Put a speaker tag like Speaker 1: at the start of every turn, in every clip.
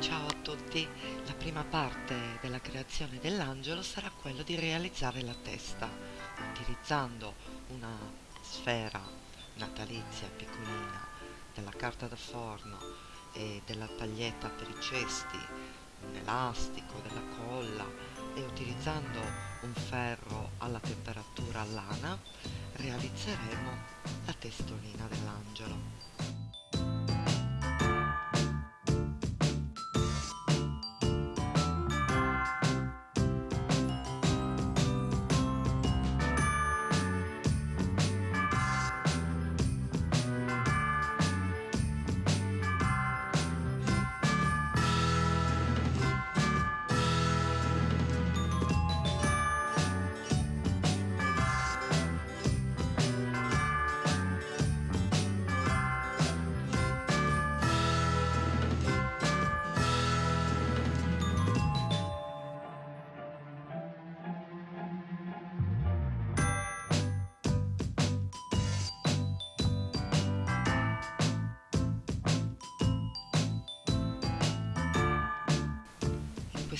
Speaker 1: Ciao a tutti, la prima parte della creazione dell'angelo sarà quello di realizzare la testa utilizzando una sfera natalizia piccolina della carta da forno e della paglietta per i cesti, un elastico, della colla e utilizzando un ferro alla temperatura lana realizzeremo la testolina dell'angelo.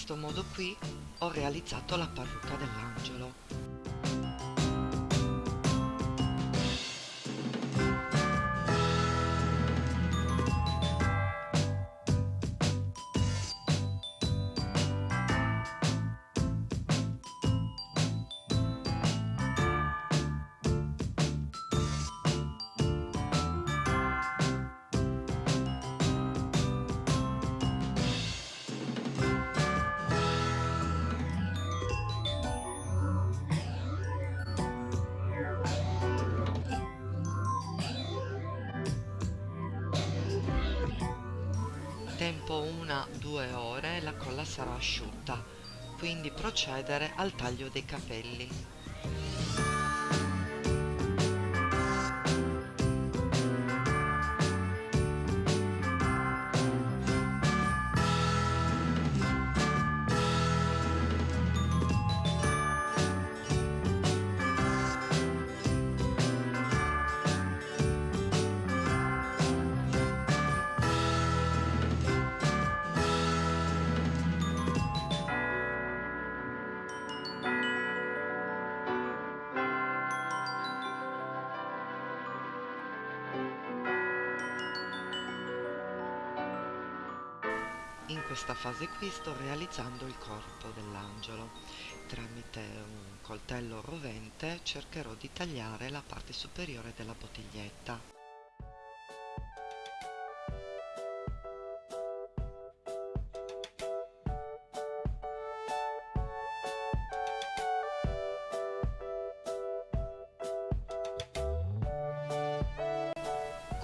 Speaker 1: Questo modo qui ho realizzato la parrucca dell'angelo. Tempo una-due ore la colla sarà asciutta, quindi procedere al taglio dei capelli. Questa fase qui sto realizzando il corpo dell'angelo. Tramite un coltello rovente cercherò di tagliare la parte superiore della bottiglietta.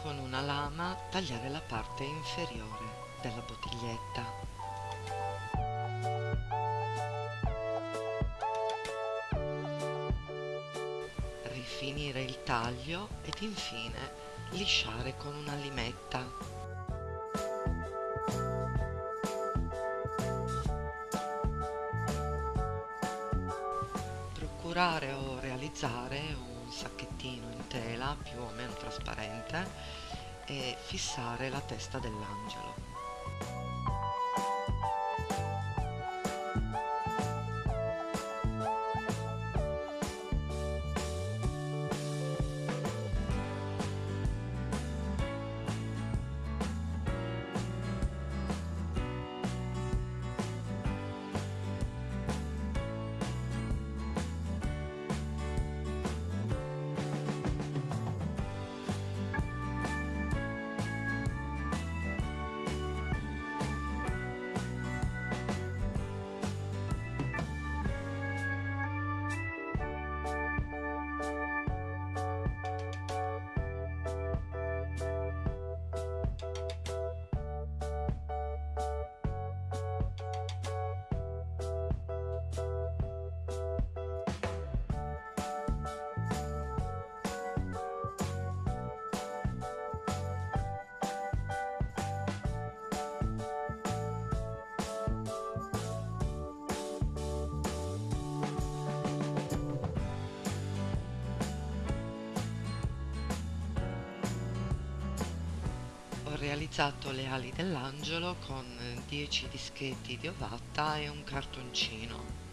Speaker 1: Con una lama tagliare la parte inferiore della bottiglietta. Rifinire il taglio ed infine lisciare con una limetta. Procurare o realizzare un sacchettino in tela più o meno trasparente e fissare la testa dell'angelo. Realizzato le ali dell'angelo con 10 dischetti di ovatta e un cartoncino.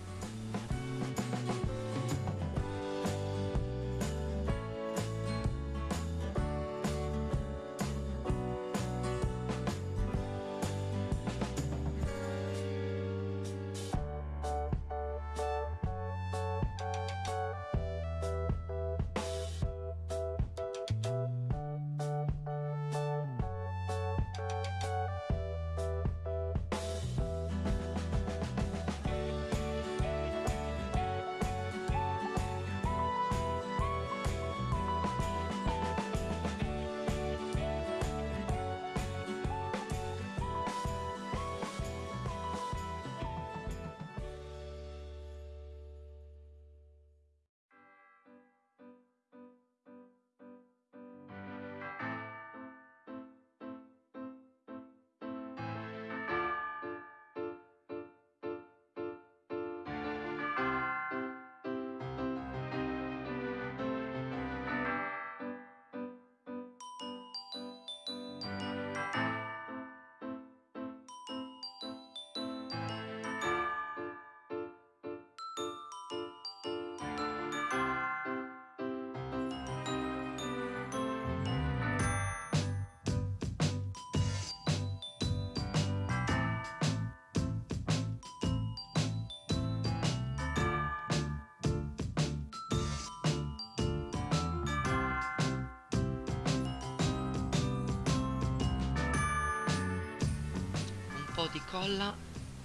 Speaker 1: Po' di colla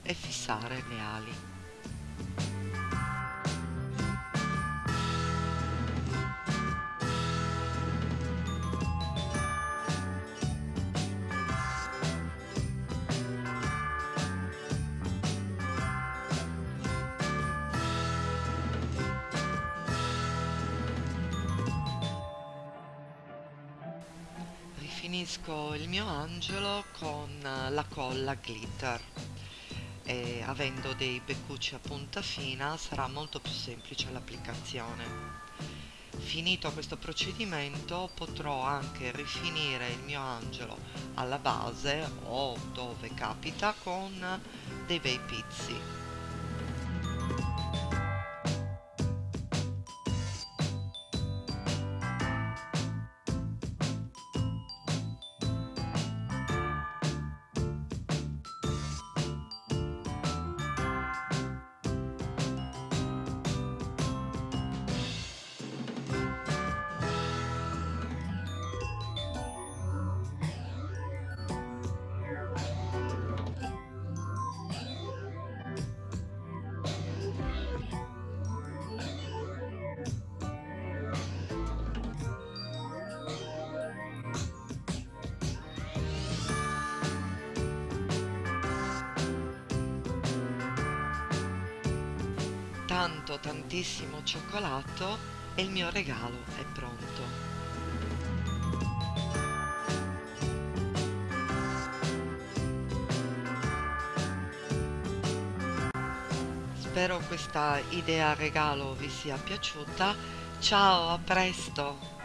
Speaker 1: e fissare le ali. Finisco il mio angelo con la colla glitter e avendo dei beccucci a punta fina sarà molto più semplice l'applicazione. Finito questo procedimento potrò anche rifinire il mio angelo alla base o dove capita con dei bei pizzi. Tanto tantissimo cioccolato e il mio regalo è pronto. Spero questa idea regalo vi sia piaciuta. Ciao, a presto!